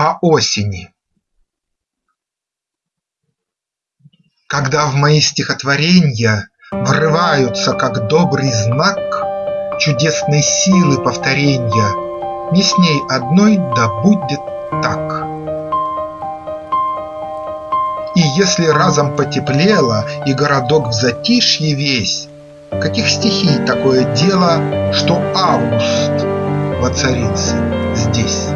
По осени Когда в мои стихотворенья Врываются, как добрый знак, Чудесной силы повторенья, Не с ней одной да будет так. И если разом потеплело, И городок в затишье весь, Каких стихий такое дело, Что август воцарится здесь?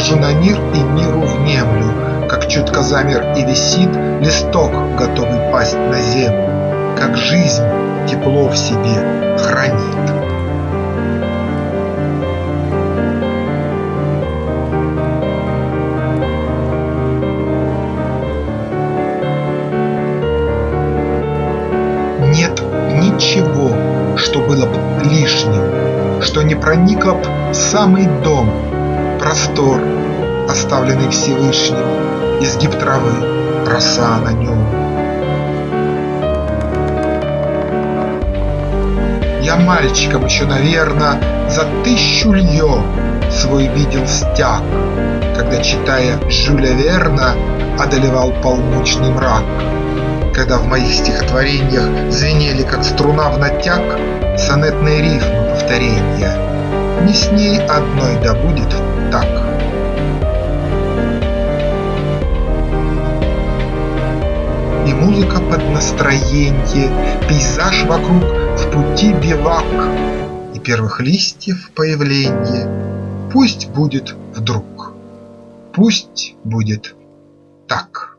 Гляжу на мир и миру внемлю, Как чутко замер и висит Листок, готовый пасть на землю, Как жизнь тепло в себе хранит. Нет ничего, что было б лишним, Что не проникло б в самый дом, Простор, оставленный Всевышним, Изгиб травы, роса на нем. Я мальчиком еще, наверно, За тысячу лье свой видел стяг, Когда, читая Жюля Верна, Одолевал полночный мрак, Когда в моих стихотвореньях Звенели, как струна в натяг, Сонетные рифмы повторенья. Не с ней одной да будет так. Музыка под настроенье, Пейзаж вокруг в пути бивак, И первых листьев появленье Пусть будет вдруг, пусть будет так.